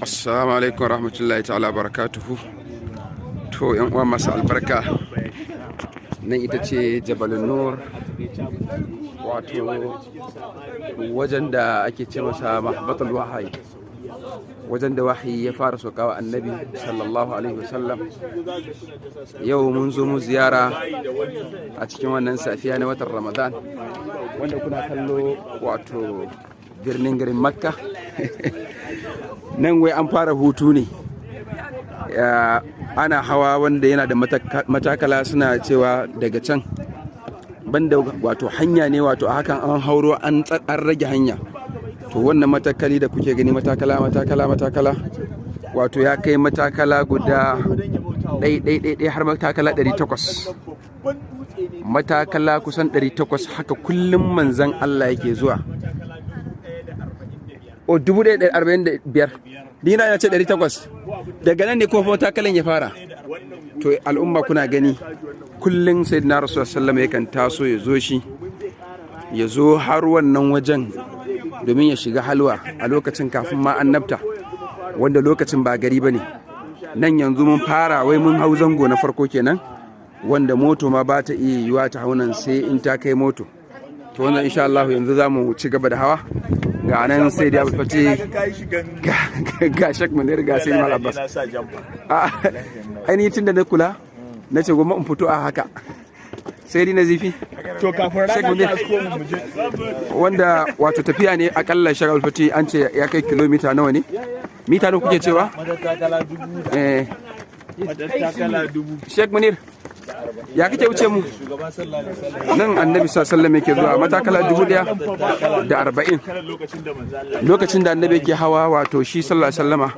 assalamu alaikum rahmatullahi ta'ala barakatuhu. To yan uwa masu albarka nan ita ce jabalin nur wato wajen da ake ce masa mahabbatul wahayi. Wajen da wahayi ya fara sokawa annabi sallallahu alaihi wasallam. Yau mun zo mu ziyara a cikin wannan safiya na watan ramadan wanda kuna kallo wato birnin garin makka. nan wai an fara hutu ne. Ana hawa wanda yana da matakala suna cewa daga can. Banda wato hanya ne wato a hakan an hauro an rage hanya. To wannan matakali da kuke gani matakala matakala matakala wato ya kai matakala guda ɗai har matakala 800 matakala kusan 800 haka kullum manzan Allah yake zuwa. O 1045 dina ya ce 800 daga nan ne kuma matakalan ya fara. To al'umma kuna gani kullum sai na rasu sallama yakan taso ya zo shi ya zo har wannan wajen domin ya shiga halwa a lokacin kafin ma annabta wanda lokacin ba gari ba ne. Nan yanzu mun fara wai mun hau zango na farko kenan wanda moto ma ba ta iya yiwa ta haunan sai in ta kai moto. To wannan insha Allah yanzu za mu ci gaba da hawa. Ga nan sai da fati ga shak munir ga sai mal abbas. ainihin tun da na kula na ce goma in fito a haka. Sai dai na zifi. To kafin rana wanda wato tafiya ne akalla shagal fati an ce ya kai kilomita nawa ne? Mita nawa kuke cewa? Eh. Sheikh Munir. Ya kake wuce mu? Nan annabi sallallahu yake zuwa matakala dubu ɗaya da arba'in. Lokacin da manzo annabi yake hawa wato shi sallallahu wasallama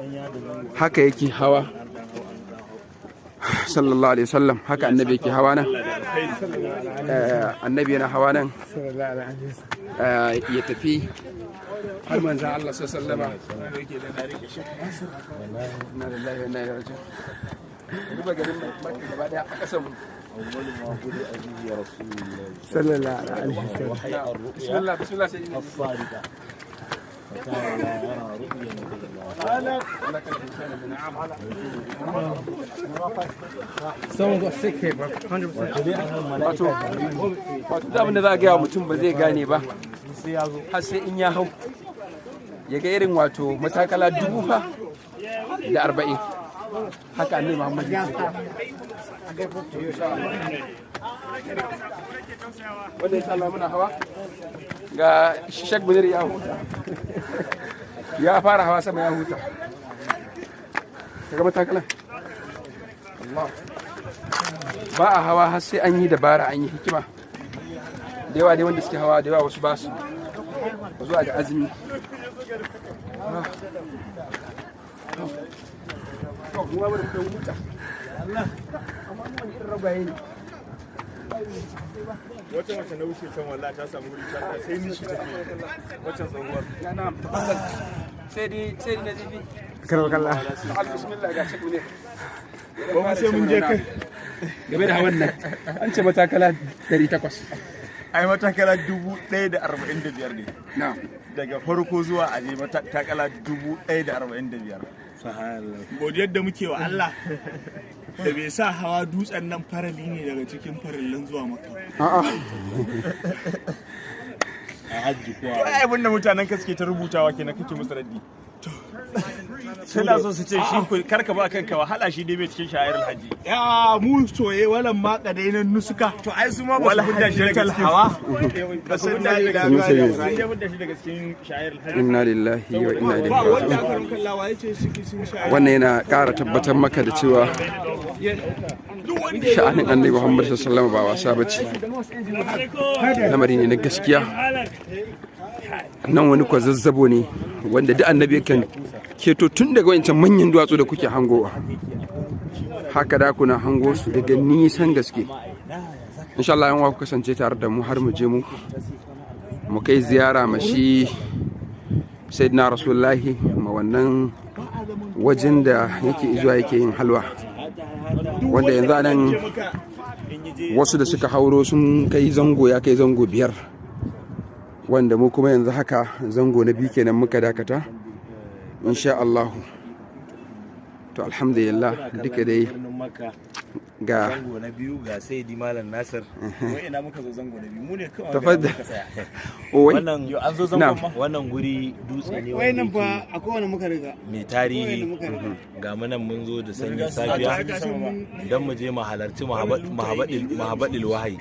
haka yake hawa. Sallallahu alaihi wasallam haka annabi yake hawa nan. Eh, annabi yana hawa nan. Eh, ya tafi har manzan Allah sallallahu alaihi wasallama. Duba garin Makka gaba ɗaya a kasan mu. Sallallahu alaihi wasallam bismillah bismillah sai someone got sick here bro. 100% wato da abin da za a gaya mutum ba zai gane ba. Har sai in ya hau. Ya ga irin wato matakala dubu fa da arba'in. Haka annabi muhammad ya wanda ya sa muna hawa? Ga shek munir ya huta. Ya fara hawa sama ya huta. Kaga matakalan Allah. Ba a hawa har sai an yi dabara an yi hikima. Da yawa dai wanda suke hawa da yawa wasu ba su. Zuwa da azumi. Wata mace na wuce can wallahi ta samu wuri ta sai nishi take wacce tsohuwar? Sai dai sai dai na zibi kalla. Bismillah ga shek ne ba mu sai mun je kai game da hawan nan an ce matakala 800 ai matakala dubu ɗaya da arba'in da biyar ne. Na daga farko zuwa aje matakala dubu ɗaya da arba'in da biyar. Godiyar da muke wa Allah da bai sa hawa dutsen nan farali ne daga cikin farallan zuwa maka a'a. Ai abin da mutanen ka suke ta rubutawa kenan kake musu raddi. Suna so su ce shi ku- kar ka ba kanka wahala shi dai bai cikin sha'ir alhaji. Ya mu soye walan ma kadainan nusuka. To ai su ma ba su fudda shi daga cikin hawa. Ba su fudda shi daga cikin sha'ir alhaji. Inna lillahi wa inna ilaihi raji'un. wannan yana ƙara tabbatar maka da cewa sha'anin annabi muhammad sallallahu alaihi wasallam ba wasa bace lamari ne na gaskiya. Nan wani kwazazzabo ne wanda duk annabi kan keto tun daga wancan manyan duwatsu da kuke hangowa. Haka da kuna hango su daga nisan gaske. Insha Allah yan ku kasance tare da mu har mu je mu mu kai ziyara ma shi sayyidina rasulullahi ma wannan wajen da yake zuwa yake yin halwa. Wanda yanzu a nan wasu da suka hauro sun kai zango ya kai zango biyar. Wanda mu kuma yanzu haka zango na biyu kenan muka dakata. Insha Allah to alhamdulillah duka dai ga zango na biyu ga saidi malam nasir. Wai ina muka zo zango na biyu? Mu ne kawai wai wannan an zo Na'am. zangon ma? wannan guri dutse ne Wai nan fa a kowane muka riga. mai tarihi. Ga mu nan mun zo da sanyin safiya. don mu je mu halarci mahabadil wahayi.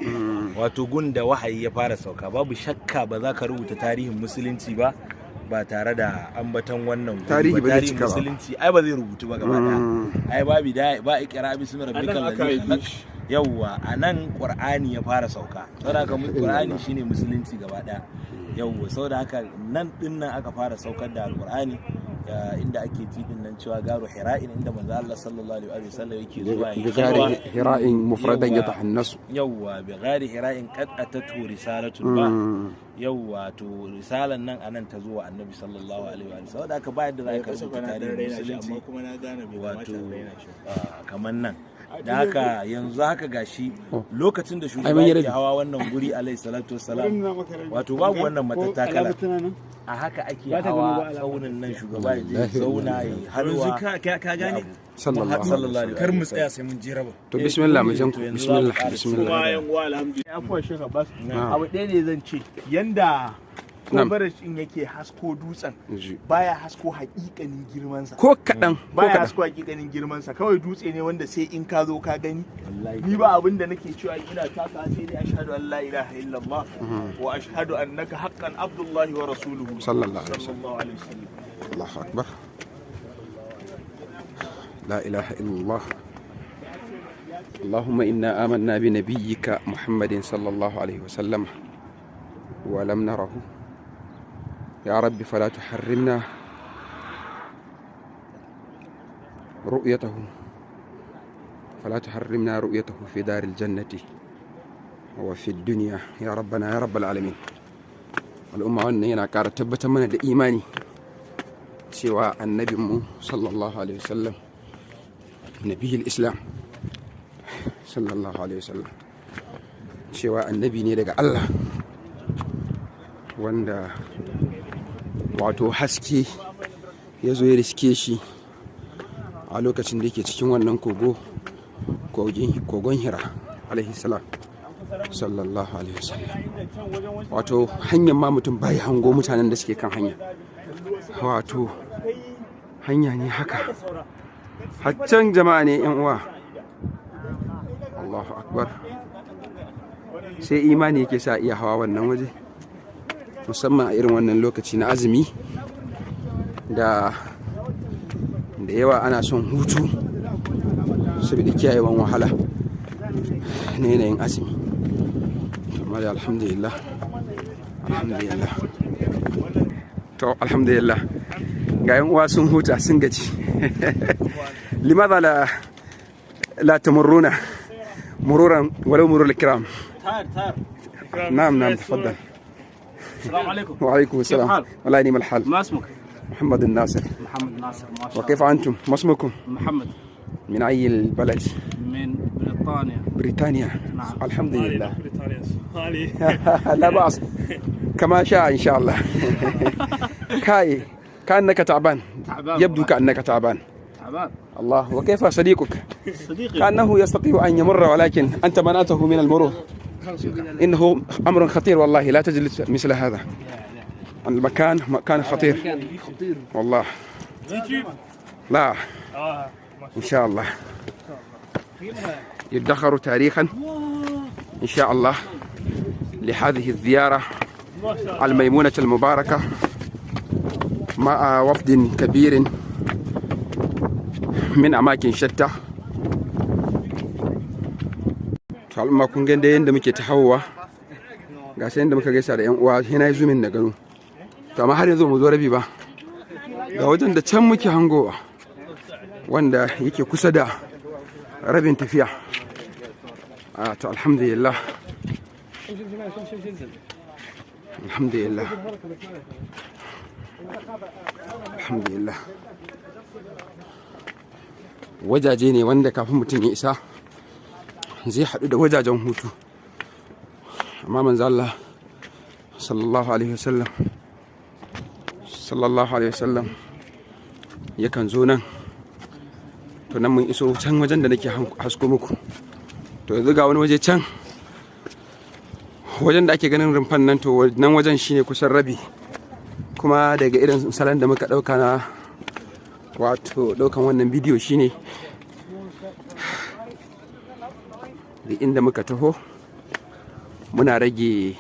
Wato gun da wahayi ya fara sauka. Babu shakka ba za ka rubuta tarihin musulunci ba. Ba tare da ambaton wannan Tarihi ba ba. musulunci ai ba zai rubutu ba gaba ɗaya. Ai babu da ba ikra bismi rabbikal ladhi yawwa a nan qur'ani ya fara sauka. Saboda haka mu- qur'ani shine musulunci gaba ɗaya. Yawwa saboda haka nan ɗin nan aka fara saukar da alqur'ani. inda ake tidin nan cewa garu hira'in inda manzo Allah sallallahu alaihi wa sallam yake zuwa ya garu hira'in mufradan ya tahannasu yawa bi gari hira'in qad atatu risalatul ba. Mm. Yawa to risalan nan a nan ta zuwa annabi sallallahu alaihi wa sallam. Da aka bayar da zaka rubuta tarihin musulunci wato kamar nan. da haka yanzu haka gashi lokacin da shugaba yake hawa wannan guri alaihi salatu wassalam wato babu wannan matattakala. a haka ake hawa tsaunin nan shugaba ya zauna ya halwa ka gane? Sallallahu alaihi kar mu tsaya sai mun je raba. To bismillah mu eh, jan ku bismillah bismillah. afwan shekha bas abu ɗaya ne zan ce. Yanda Na'am. kobarar in yake hasko dutsen Ji. baya hasko hakikanin girmansa ko kaɗan ko baya kaɗan hasko hakikanin girmansa kawai dutse ne wanda sai in ka zo ka gani ni ba abin da nake cewa ina taka sai dai ashhadu an la ilaha illallah wa ashhadu annaka haqqan abdullahi wa rasuluhu sallallahu alaihi wasallam sallallahu alaihi wasallam الله أكبر لا إله إلا الله اللهم إنا آمنا بنبيك محمد صلى الله عليه وسلم ولم نره يا رب فلا تحرمنا رؤيته. فلا تحرمنا رؤيته في دار الجنة وفي الدنيا. يا ربنا يا رب العالمين. الأمة والنينة كارتبت من الإيمان. سوى النبي صلى الله عليه وسلم. نبي الإسلام صلى الله عليه وسلم. سوى النبي نيرك الله. وندا wato haske ya zo ya riske shi a lokacin da yake cikin wannan kogo kogon hira alaihi sallallahu alaihi wasallam. Wato hanyar ma mutum bai hango mutanen da suke kan hanya. Wato hanya ne haka. Haccan jama'a ne yan uwa. Allahu akbar. Sai imani yake sa iya hawa wannan waje. musamman a irin wannan lokaci na azumi da da yawa ana son hutu saboda kiyayewan wahala na yanayin azumi. Amma da alhamdulillah alhamdulillah. To alhamdulillah. Ga yan uwa sun huta sun gaji. Limaza la la tamurruna mururan walau murul kiram na'am na'am tafaddal. السلام عليكم. وعليكم السلام؟ والله نعم الحال. ما اسمك؟ محمد الناصر. محمد ناصر ما شاء وكيف أنتم؟ ما اسمكم؟ الله محمد. من أي البلد؟ من بريطانيا. بريطانيا. نعم. الحمد لله بريطانيا هالي لا بأس. كما شاء إن شاء الله. كاي كأنك تعبان. تعبان يبدو. كأنك تعبان. تعبان. الله. وكيف صديقك؟ صديقي. كأنه يستطيع أن يمر ولكن أنت منعته من المرور. إنه أمر خطير والله لا تجلس مثل هذا. المكان مكان خطير. والله. لا. إن شاء الله. يدخر تاريخا إن شاء الله لهذه الزيارة الميمونة المباركة مع وفد كبير من أماكن شتى. Al'umma kun ga da yadda muke ta hawa ga sai yadda muka gaisa da yan uwa yana yi zumin da gano. To amma har yanzu mu zo rabi ba. Ga wajen da can muke hangowa wanda yake kusa da rabin tafiya. A to alhamdulillah. Alhamdulillah. Alhamdulillah. Wajaje ne wanda kafin mutum ya isa zai haɗu da wajajen hutu. Amma manzo Allah sallallahu alaihi wasallam sallallahu alaihi wasallam yakan zo nan. To nan mun iso can wajen da nake hasko muku. To yanzu ga wani waje can. Wajen da ake ganin rumfan nan to nan wajen shine kusan rabi. Kuma daga irin salon da muka ɗauka na wato ɗaukan wannan bidiyo shine da inda muka taho muna rage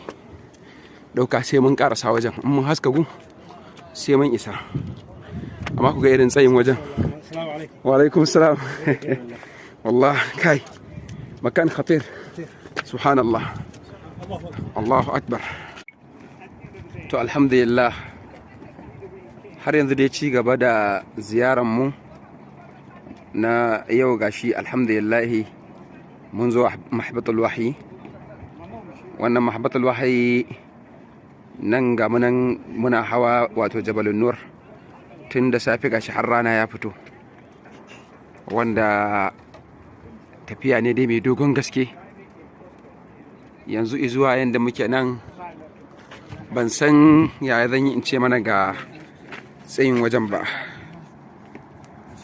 ɗauka sai mun karasa wajen. In mun haska gu sai mun isa. Amma ku ga irin tsayin wajen. Wa alaikum salam. Wallah kai. Makan khatir. Subhanallah. Allahu akbar. To alhamdulillah. Har yanzu dai ci gaba da mu na yau gashi alhamdulillahi mun zo mahabbatul wahyi wannan mahabbatul wahyi nan ga munan muna hawa wato jabalun nur tun da safe gashi har rana ya fito wanda tafiya ne dai mai dogon gaske yanzu izuwa yadda muke nan ban san yaya zan yi in ce mana ga tsayin wajen ba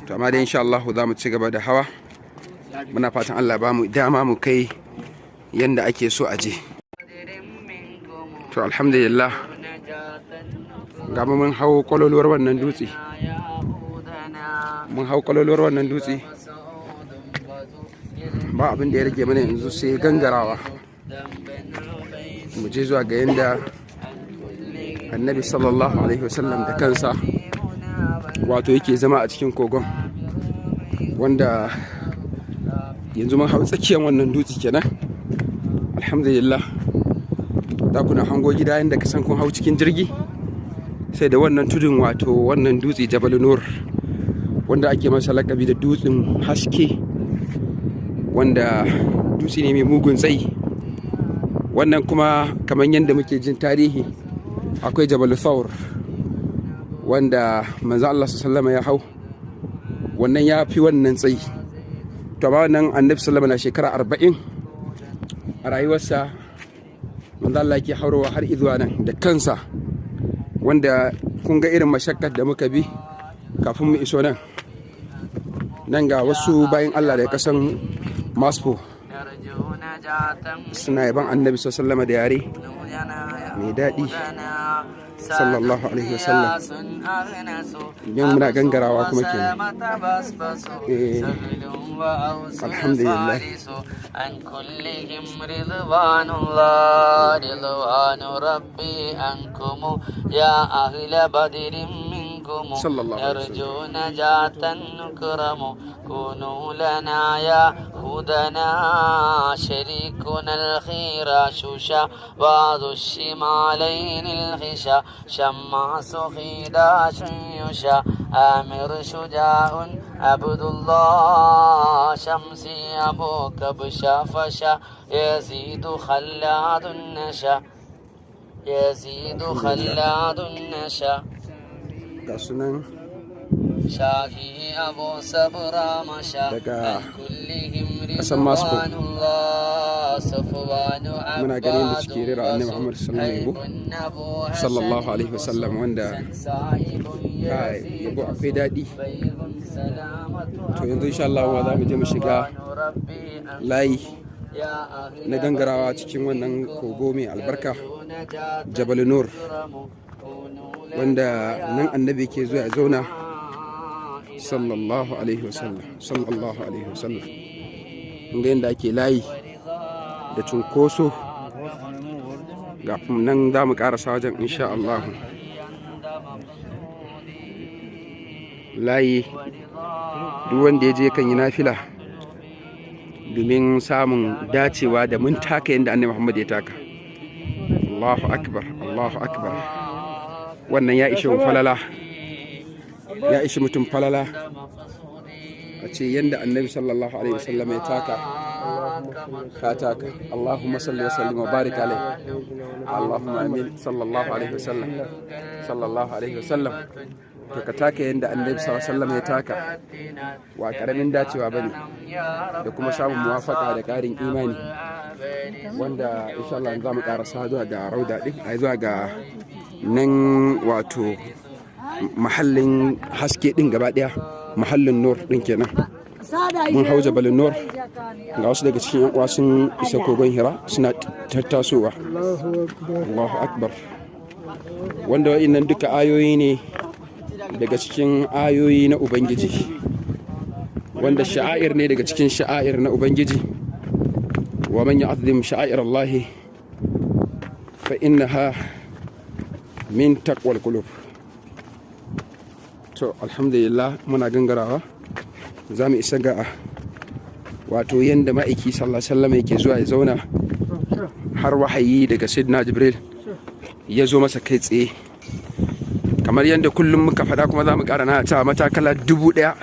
to amma dai insha Allah za mu ci gaba da hawa muna fatan Allah ba mu dama mu kai yanda ake so a je. To alhamdulillah ga mu mun hau kwaloluwar wannan dutse. Mun hau kwaloluwar wannan dutse. Ba abin da ya rage mana yanzu sai gangarawa. Mu je zuwa ga yanda annabi sallallahu alaihi wasallam da kansa wato yake zama a cikin kogon wanda yanzu mun hau tsakiyar wannan dutse kenan. Alhamdulillah. Da kuna hango gida yadda ka san kun hau cikin jirgi? Sai da wannan tudun wato wannan dutse jabal nur wanda ake masa lakabi da dutsen haske wanda dutse ne mai mugun tsayi. Wannan kuma kamar yadda muke jin tarihi akwai jabal thawr wanda manzo Allah sallama ya hau. Wannan ya fi wannan tsayi. To amma wannan annabi sallama na shekara arba'in a rayuwarsa manzo Allah yake haurowa har izuwa nan da kansa wanda kun ga irin mashakkar da muka bi kafin mu iso nan. Nan ga wasu bayan Allah da kasan maspo suna yaban annabi sallama da yare mai daɗi sallallahu alaihi wasallam. Yan muna gangarawa kuma ke alhamdulillah عن كلهم رضوان الله رضوان ربي عنكم يا أهل بدر منكم. صلى الله عليه وسلم. يرجو نجاة نكرم. كونوا لنا يا هدنا شريكنا الخير. شوشا بعض الشمالين الخشا. شماس خيداش يشا آمر شجاع عبد الله شمسي أبو كبشا فشا يزيد خلاد النشا يزيد خلاد النشا شاهي أبو صبرا عن كلهم ƙasar Moscow. Muna gani da suke rera annabi Muhammad sallallahu alaihi wasallam wanda yabo akwai daɗi. To yanzu insha Allah za mu je mu shiga layi na gangarawa cikin wannan kogo mai albarka Jabal Nur wanda nan annabi ke zuwa zauna sallallahu alaihi wasallam sallallahu alaihi wasallam inda yadda ake layi da cunkoso. Ga nan za mu karasa wajen insha Allah. Layi duk wanda ya je kan yi nafila domin samun dacewa da mun taka yadda annabi Muhammad ya taka. Allahu akbar Allahu akbar. Wannan ya ishe falala. Ya ishe mutum falala. A ce yadda annabi sallallahu alaihi wasallam ya taka ka taka Allahumma salli wa sallim wa barik alaihi Allahumma amin sallallahu alaihi wasallam sallallahu alaihi wasallam to ka taka yadda annabi sallallahu alaihi wasallam ya taka wa ƙaramin dacewa ba ne da kuma samun muwafaka da karin imani wanda insha Allah za mu karasa zuwa ga rauda din ai zuwa ga nan wato mahallin haske din gaba ɗaya mahallin nur din kenan. Mun hau jabalin nur ga wasu daga cikin yan uwa sun isa kogon hira suna tattasowa. Allahu akbar. Wanda wa'innan duka ayoyi ne daga cikin ayoyi na ubangiji. Wanda sha'air ne daga cikin sha'air na ubangiji. Wa man ya'zim sha'air Allah fa innaha min taqwal qulub. To alhamdulillah muna gangarawa. Za mu isa ga wato yadda ma'aiki sallallahu yake zuwa ya zauna. Har wahayi daga sidna jibril ya zo masa kai tsaye. Kamar yadda kullum muka faɗa kuma za mu ƙara na ta matakala dubu ɗaya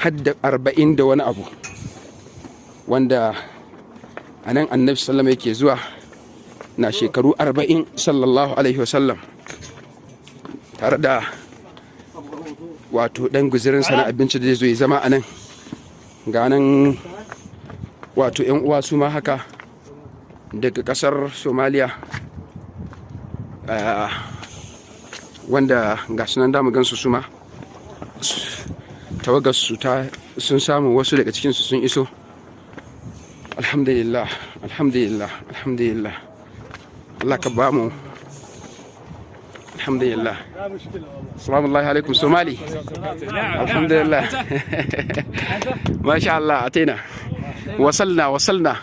har da arba'in da wani abu. Wanda a nan annabi sallam yake zuwa na shekaru arba'in sallallahu alaihi wasallam. Tare da wato ɗan guzirinsa na abinci da zai zama a nan. Ga nan wato 'yan uwa su ma haka daga ƙasar somaliya wanda ga sunan damu gansu su ma. Tawagarsu ta sun samu wasu daga cikinsu sun iso. Alhamdulillah alhamdulillah alhamdulillah. Allah ka ba mu alhamdulillah salamu alaikum somali alhamdulillah ما شاء الله أتينا وصلنا وصلنا.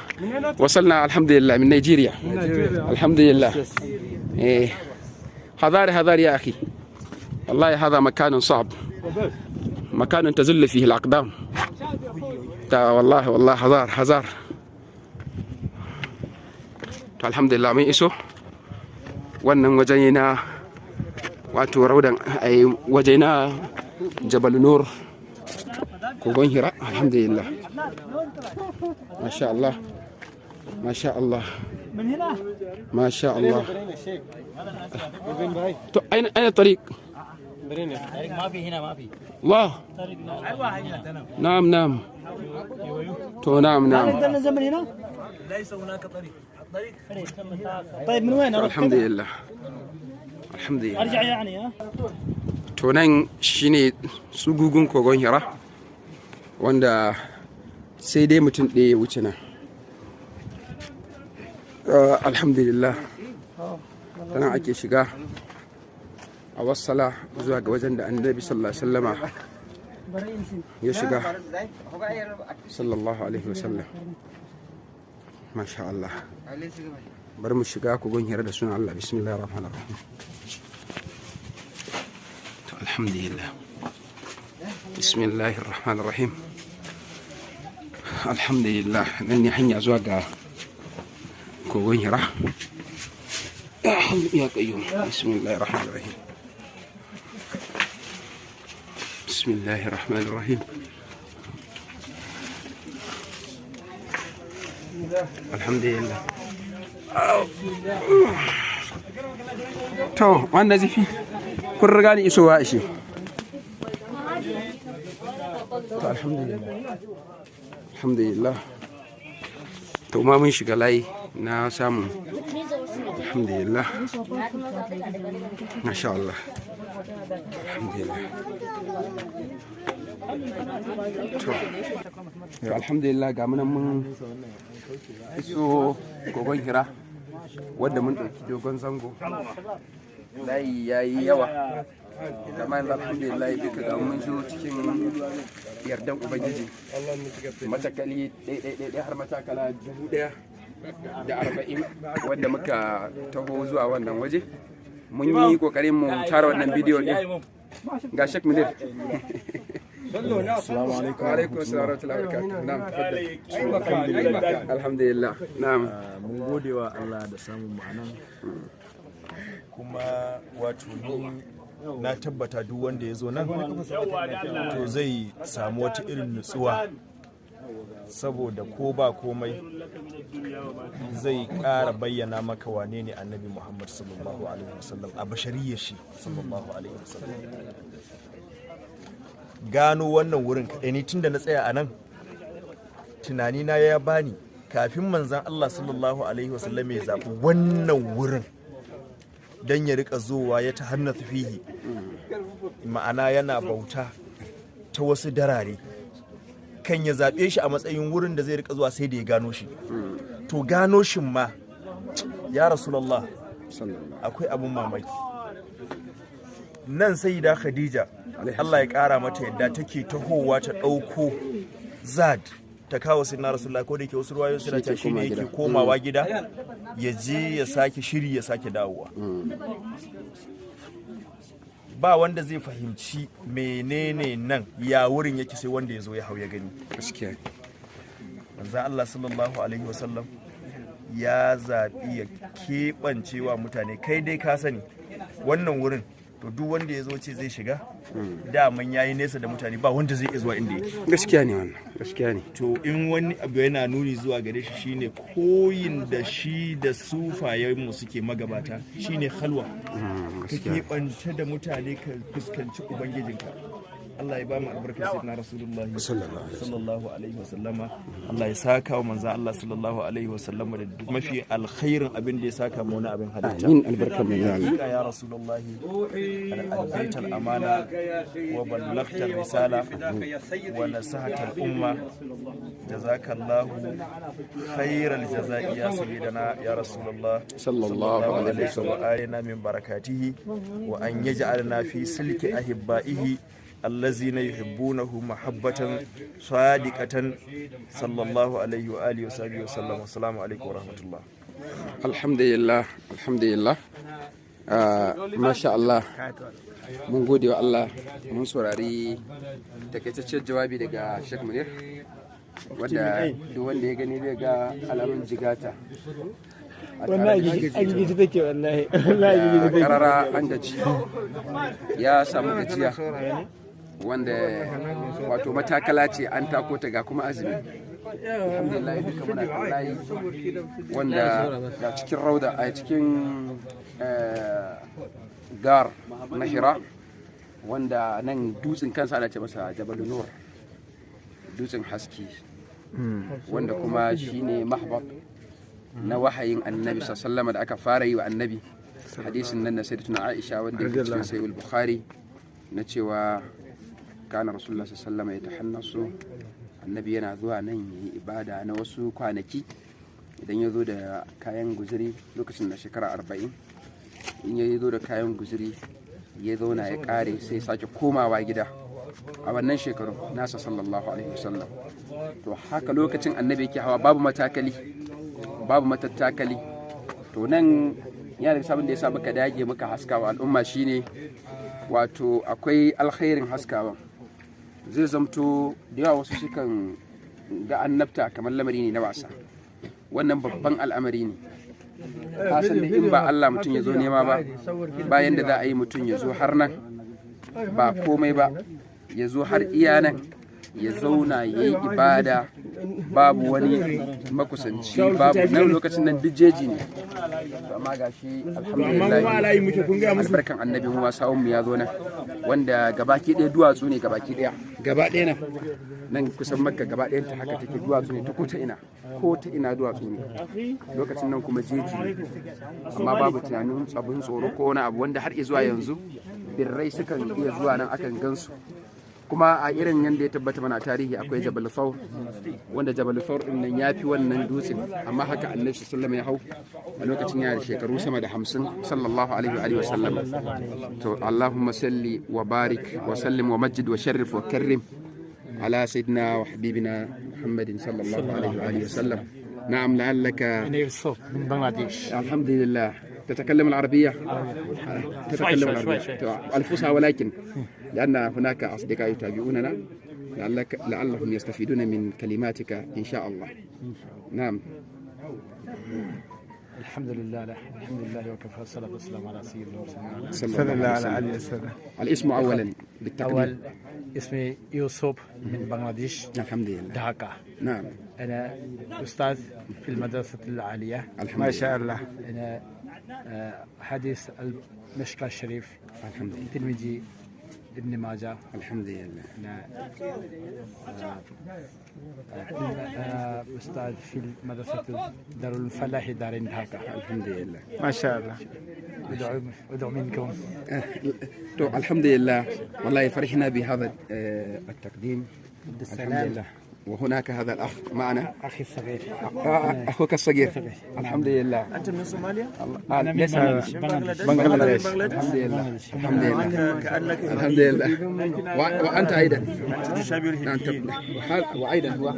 وصلنا الحمد لله من نيجيريا. الحمد لله إيه. حذار حذار يا أخي. والله هذا مكان صعب. مكان تزل فيه الأقدام. والله والله حذار حذار الحمد لله من إسو wannan na watu rawdan ay wajeena jabal nur ko gon hira alhamdulillah ما شاء الله. ma sha Allah من هنا؟ ما شاء الله. أين أين الطريق؟ برين الطريق ما في هنا ما في. الله. أيوة، نعم نعم. تو نعم نعم. هل عندنا زمن هنا؟ ليس هناك طريق. الطريق طيب من وين؟ أروح الحمد لله. alhamdulillah. Arja yani to nan shine tsugugun kogon hira wanda sai dai mutum ɗaya ya wuce nan. Ah, alhamdulillah. Ta nan ake shiga. A wassala zuwa ga wajen da annabi sallallahu alaihi wasallama ya shiga. Sallallahu alaihi wasallam. Masha'allah برمو الشقاء كوجون هي رد سون الله بسم الله الرحمن الرحيم الحمد لله بسم الله الرحمن الرحيم الحمد لله من يحني أزواج كوجون هي يا قيوم بسم الله الرحمن الرحيم بسم الله الرحمن الرحيم الحمد لله to wanda zifi kun riga ni isowa shi to alhamdulillah. Alhamdulillah. To ma mun shiga layi na samu. Alhamdulillah. Masha Allah. Alhamdulillah. To alhamdulillah ga munan mun iso kogon hira. Wadda mun ɗauki dogon zango. Layi ya yi yawa. Yanzu alhamdulillah duka ga mun zo cikin yardan ubangiji. Matakali ɗaiɗaiɗaiɗai har matakala dubu ɗaya da arba'in wadda muka taho zuwa wannan waje. Mun yi ƙoƙarin mu tara wannan bidiyo ɗin. Ga shek السلام عليكم wa alaikum assalam wa rahmatullahi wa barakatuh na'am tafaddal alhamdulillah na'am mun gode wa Allah da samun mu anan kuma wato ni na tabbata duk wanda ya zo nan to zai samu wata irin nutsuwa saboda ko ba komai zai ƙara bayyana maka wane ne annabi muhammad sallallahu alaihi wasallam a bashariyar shi sallallahu alaihi wasallam Gano wannan wurin kaɗai. Ni tun da na tsaya a nan tunanina ya bani kafin manzan Allah sallallahu alaihi wasallam ya zaɓi wannan wurin don ya riƙa zowa ya ta hannu fihi. Ma'ana yana bauta ta wasu darare. Kan ya zaɓe shi a matsayin wurin da zai riƙa zuwa sai da ya gano shi. To gano shin ma ya rasulallah akwai abin mamaki. Nan sai da khadija Allah ya ƙara mata yadda take tahowa ta ɗauko zad ta kawo sai na rasulullah ko da yake wasu ruwayoyi suna ta shi ne yake komawa gida ya je ya sake shiri ya sake dawowa. Ba wanda zai fahimci menene nan ya wurin yake sai wanda ya zo ya hau ya gani. Manzan Allah sallallahu alaihi wasallam ya zaɓi ya keɓance wa mutane. Kai dai ka sani wannan wurin to duk wanda ya zo ce zai shiga daman ya yi nesa da mutane ba wanda zai iya zuwa inda yake. Gaskiya ne wannan gaskiya ne. To in wani abu yana nuni zuwa gare shi shine koyin da shi da sufayenmu suke magabata shine halwa ka keɓance da mutane ka fuskanci ubangijinka. Allah ya ba mu albarkar sayyidina rasulullahi sallallahu alaihi wasallama. Allah ya saka wa manzo Allah sallallahu alaihi wasallama da mafi alkhairin abin da ya saka mu wani abin halitta. Amin albarkar manzo Allah ya rasulullahi al-adbaita al-amana wa ballaghta risala wa nasahata al-umma jazakallahu khairal jazai ya sayyidina ya rasulullah. Sallallahu alaihi wa alina min barakatihi wa an yaj'alna fi silki ahibbaihi allazina yuhibbunahu mahabbatan sadiqatan sallallahu alaihi wa alihi wa sahbihi wa sallam. Assalamu alaikum wa rahmatullah. Alhamdulillah alhamdulillah. Ah, masha Allah. Mun gode wa Allah. Mun saurari takaitaccen jawabi daga Sheikh Munir wanda duk wanda ya gani zai ga alamun jigata. A tare da shi. an gizi take wallahi. Wallahi da take. Karara an gaji. Ya samu gajiya. Wanda wato matakala ce an tako ta ga kuma azumi. Alhamdulillah duka muna kan layi wanda ga cikin rauda a cikin eh, gar na hira wanda nan dutsen kansa ana ce masa jabal nur dutsen haske wanda kuma shine mahbab na wahayin annabi sallama da aka fara yi wa annabi. Hadisin nan na sayyidatuna aisha wanda yake cikin sahih bukhari na cewa kana rasulullah sallama ya tahannasu annabi yana zuwa nan yi ibada na wasu kwanaki idan ya zo da kayan guzuri lokacin da shekara arba'in in ya zo da kayan guzuri ya zauna ya kare sai sake komawa gida a wannan shekaru nasa sallallahu alaihi wasallam to haka lokacin annabi yake hawa babu matakali babu matattakali to nan yana da sabon da ya sa muka dage muka haskawa al'umma shine wato akwai alkhairin haskawa zai zamto da yawa wasu sukan ga annabta kamar lamari ne na wasa. Wannan babban al'amari ne. Kasan da in ba Allah mutum ya zo nema ba bayan da za a yi mutum ya zo har nan ba komai ba ya zo har iya nan. Ya zauna ya yi ibada babu wani makusanci babu nan lokacin nan duk jeji ne. Amma ga shi alhamdulillah albarkan annabi mu sawun mu ya zo nan wanda gabaki ɗaya duwatsu ne gabaki ɗaya. Gaba ɗaya nan? Nan kusan makka gaba ɗayan ta haka take duwatsu ne ta ko ta ina ko ta ina duwatsu ne. Lokacin nan kuma jeji ne. Amma babu tunanin tsabin tsoro ko wani abu wanda har zuwa yanzu birrai sukan iya zuwa nan akan gansu. Kuma a irin yadda ya tabbata mana tarihi akwai jabal faur wanda jabal faur din nan ya fi wannan dutsen amma haka annabi sallallahu ya hau a lokacin yana da shekaru sama da hamsin sallallahu alaihi wa sallam to allahumma salli wa barik wa sallim wa majid wa sharrif wa karrim ala sayyidina wa habibina muhammadin sallallahu alaihi wa sallam na'am la'allaka من بنغلاديش الحمد لله تتكلم العربية؟ تتكلم العربية. الفصحى ولكن لأن هناك أصدقاء يتابعوننا لعلك لعلهم يستفيدون من كلماتك إن شاء الله. نعم. الحمد لله لا الحمد لله وكفى الصلاة والسلام على سيدنا المرسلين. صلى الله عليه وسلم. الاسم أولا بالتقديم. أول اسمي يوسف من بنغلاديش الحمد لله ढाका نعم. أنا أستاذ في المدرسة العالية. الحمد ما شاء الله. أنا حديث المشكى الشريف الحمد لله تلميذي ابن ماجه. الحمد لله أنا آه، أستاذ في مدرسة دار الفلاح دار ढाका الحمد لله ما شاء الله. أدعو أدعو منكم. تو الحمد لله والله فرحنا بهذا آه، التقديم. الحمد لله وهناك هذا الأخ معنا. أخي الصغير. آه، آه، أخوك الصغير. الحمد لله أنت من صوماليا؟ أنا من بنغلاديش. بنغلاديش. الحمد لله الحمد لله كأنك الحمد لله وأنت أيضا. أنت نعم، وأيضا. هو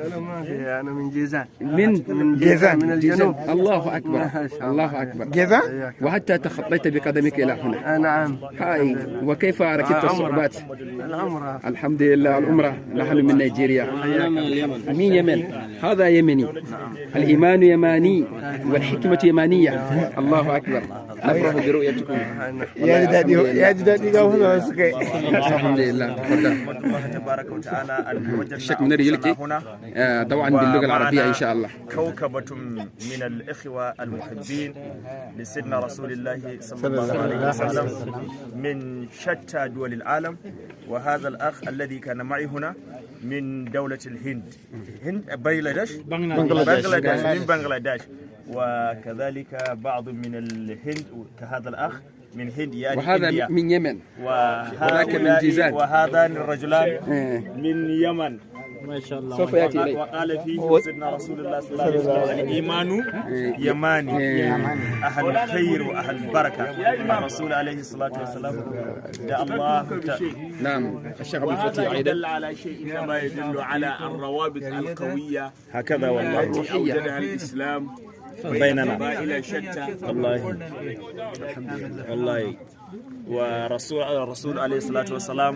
أنا من جيزان. من من جيزان من الجنوب. الله أكبر. الله. أكبر. جيزان؟ وحتى تخطيت بقدمك إلى هنا. نعم هاي. وكيف ركبت الصعوبات؟ العمرة. الحمد لله العمرة. نحن من نيجيريا. من يمن؟ هذا يمني. الإيمان يماني والحكمة يمانية. الله أكبر. نفرح برؤيتكم. يا جدادي يا جدادي الحمد لله. تفضل. الله تبارك وتعالى الشيخ منير يلقي. أنفسنا هنا آه، طبعا باللغة العربية إن شاء الله. كوكبة من الإخوة المحبين لسيدنا رسول الله صلى الله عليه وسلم. من شتى دول العالم. وهذا الأخ الذي كان معي هنا من دولة الهند هند بنغلاديش بنغلاديش. من بنغلاديش وكذلك بعض من الهند كهذا الأخ من هند يعني وهذا إنديا. من يمن وذاك من جيزان. وهذان الرجلان إيه. من يمن ما شاء الله سوف يأتي إليك. وقال فيه سيدنا رسول الله صلى الله عليه وسلم. الإيمان يماني أهل الخير وأهل البركة. الرسول عليه الصلاة والسلام يا الله نعم. الشيخ أبو الفتيح أيضا. يدل على شيء كما يدل على الروابط القوية هكذا والله. التي أوجدها الإسلام بيننا. قبائل شتى. والله. والله. wa rasul rasul alaihi salatu wassalam.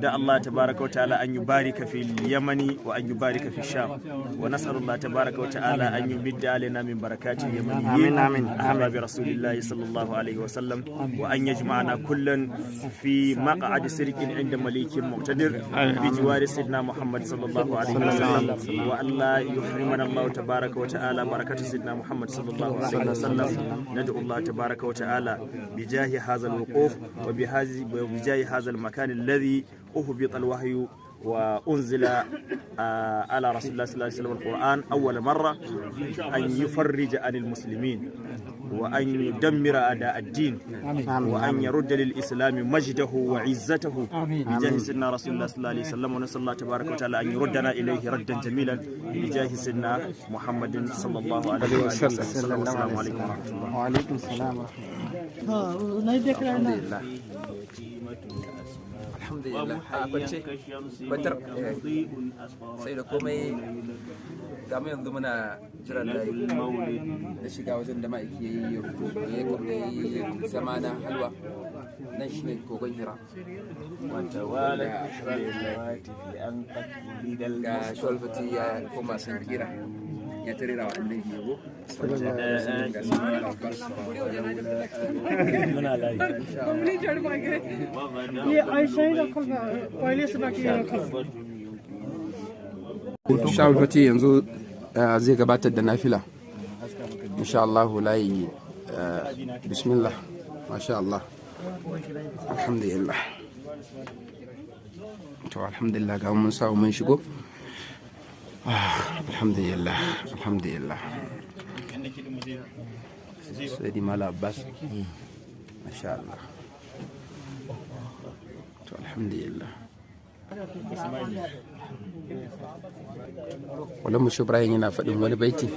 Da Allah tabaraka wa ta'ala an yubarika fi yamani wa an yubarika fi sham. Wa nas'alullah tabaraka wa ta'ala an yubidda alaina min barakati yamani amin amin ahma bi rasulillahi sallallahu alaihi wasallam wa an yajma'ana kullan fi maq'ad sirqin inda malikin muqtadir. Bi jiwari sidna muhammad sallallahu alaihi wasallam wa alla yuhrimana Allah tabaraka wa ta'ala barakatu sidna muhammad sallallahu alaihi wasallam nad'u Allah tabaraka wa ta'ala bi jahi hadha الوقوف وبجاه هذا المكان الذي أهبط الوحي وأنزل آه، على رسول الله صلى الله عليه وسلم القرآن أول مرة أن يفرج عن المسلمين وأن يدمر أعداء الدين وأن يرد للإسلام مجده وعزته بجاه سيدنا رسول الله صلى الله عليه وسلم ونسأل الله تبارك وتعالى أن يردنا إليه ردا جميلا بجاه سيدنا محمد صلى الله عليه وسلم. السلام عليكم. ورحمة الله. وعليكم السلام ورحمة नहीं देख रहा है ना sai da komai ga yanzu muna jiran layi da shiga wajen da ma'aiki ya yi ya kuma yi zama na halwa. Nan shi ne kogon hira. Ga shawalfati ya koma sun kira ya tarira wa annabi yabo ga su muna layi ये ऐसा ही रखा था पहले से बाकी रखा था shawulfati yanzu uh, zai gabatar da nafila insha Allah layi uh, bismillah masha Allah alhamdulillah to alhamdulillah ga mun samu mun shigo Ah, Alhamdulillah alhamdulillah. Sai di mala abbas. Masha Allah to alhamdulillah. Ibrahim yana faɗin wani baiti.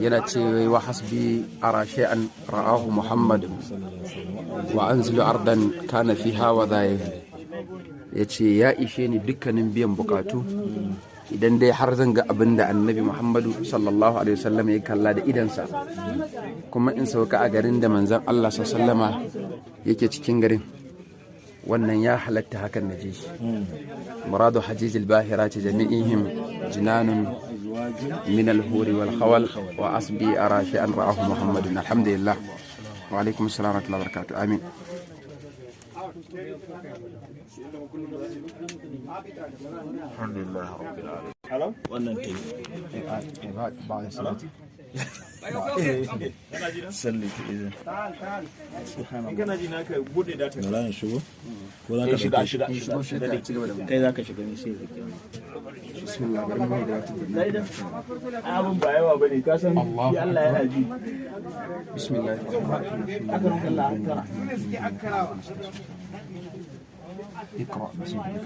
Yana ce wa hasbi ara shay'an ra'ahu muhammad wa anzilu ardan kana hawa zai ya ce ya ishe ni dukkanin biyan bukatu idan dai har zan ga abin da annabi muhammadu sallallahu alaihi wasallam ya kalla da idansa kuma in sauka a garin da manzan allah sallama yake cikin garin wannan ya halatta hakan na ji muradu hajijil bahirati jami'ihim jinanun min al-huri wal khawal wa asbi ara shay'an ra'ahu muhammadun. Alhamdulillah. Wa alaikum assalam wa rahmatullahi wa barakatuh. Amin. Alhamdulillah rabbil alamin. Wannan salli ki izin bala in shigo ko za ka shiga shiga shiga kai za ka shiga ni sai zaki bismillah bari mu da abun ba yawa bane ka san Allah yana ji bismillah akram Allah akram اقرا بسم الله